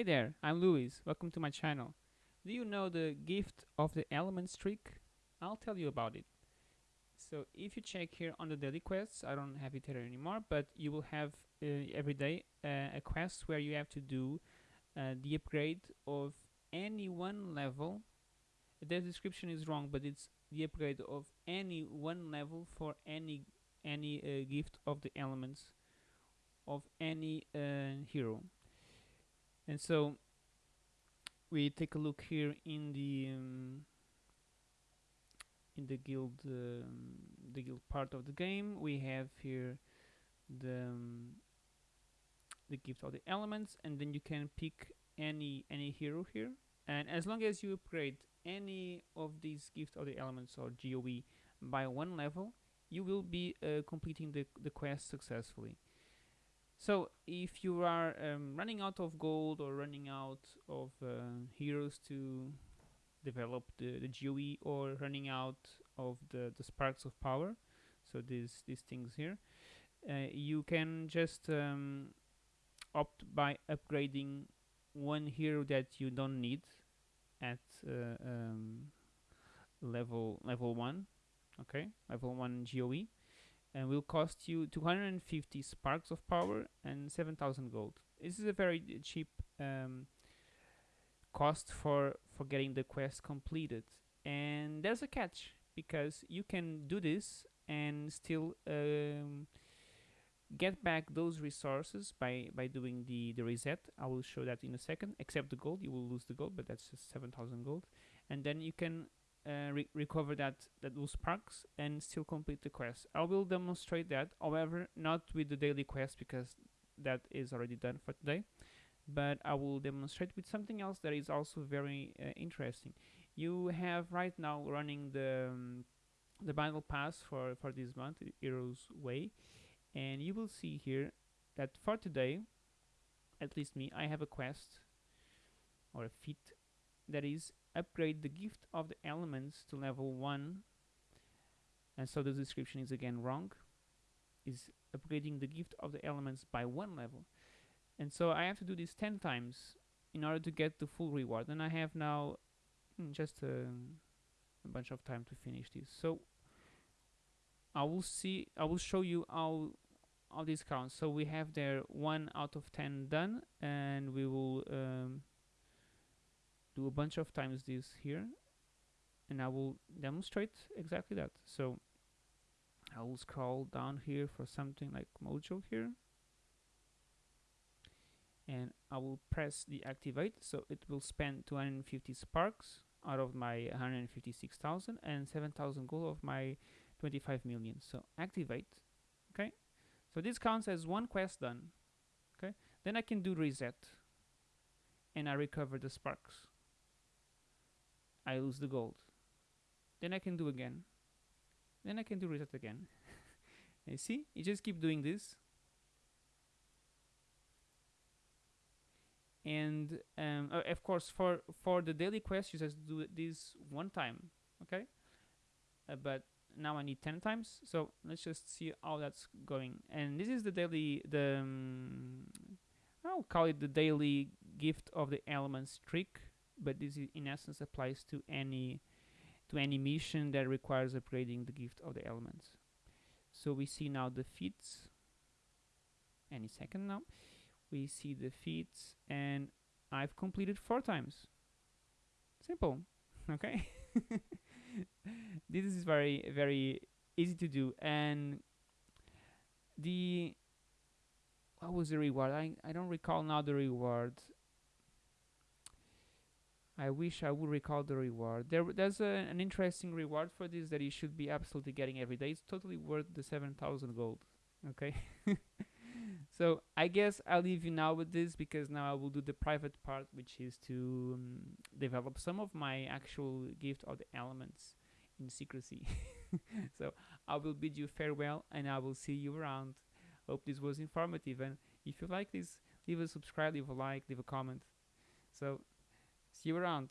Hey there, I'm Luis. Welcome to my channel. Do you know the gift of the elements trick? I'll tell you about it. So if you check here on the daily quests, I don't have it here anymore, but you will have uh, every day uh, a quest where you have to do uh, the upgrade of any one level. The description is wrong, but it's the upgrade of any one level for any any uh, gift of the elements of any uh, hero and so we take a look here in the um, in the guild um, the guild part of the game. We have here the um, the gift of the elements and then you can pick any any hero here. And as long as you upgrade any of these gift of the elements or GOE by one level you will be uh, completing the, the quest successfully so if you are um, running out of gold or running out of uh, heroes to develop the, the GOE or running out of the, the sparks of power, so these, these things here, uh, you can just um, opt by upgrading one hero that you don't need at uh, um, level level 1 okay? Level 1 GOE and will cost you 250 sparks of power and 7000 gold. This is a very cheap um, cost for for getting the quest completed. And there's a catch because you can do this and still um, get back those resources by by doing the the reset. I will show that in a second. Except the gold you will lose the gold but that's just 7000 gold. And then you can uh, re recover that, that those sparks and still complete the quest. I will demonstrate that, however, not with the daily quest because that is already done for today, but I will demonstrate with something else that is also very uh, interesting. You have right now running the um, the battle pass for for this month, Heroes Way, and you will see here that for today, at least me, I have a quest or a feat that is upgrade the gift of the elements to level 1 and so the description is again wrong is upgrading the gift of the elements by one level. And so I have to do this 10 times in order to get the full reward. And I have now hmm, just a, a bunch of time to finish this. So I will see I will show you how all these counts. So we have there 1 out of 10 done and we will um, do a bunch of times this here and I will demonstrate exactly that. So I will scroll down here for something like Mojo here. And I will press the activate so it will spend 250 sparks out of my 156,000 and 7,000 gold of my 25 million. So activate okay? So this counts as one quest done okay? Then I can do reset and I recover the sparks I lose the gold. Then I can do again. Then I can do reset again. you see? You just keep doing this. And um, uh, of course, for for the daily quest, you just do this one time, okay? Uh, but now I need 10 times, so let's just see how that's going. And this is the daily, the um, I'll call it the daily gift of the elements trick but this in essence applies to any to any mission that requires upgrading the gift of the elements. So we see now the feats any second now. We see the feats and I've completed four times. Simple. Okay. this is very very easy to do and the what was the reward? I, I don't recall now the reward. I wish I would recall the reward. There, there's a, an interesting reward for this that you should be absolutely getting every day. It's totally worth the 7,000 gold. Okay. so I guess I'll leave you now with this because now I will do the private part, which is to um, develop some of my actual gift of the elements in secrecy. so I will bid you farewell and I will see you around. Hope this was informative and if you like this, leave a subscribe, leave a like, leave a comment. So See you around.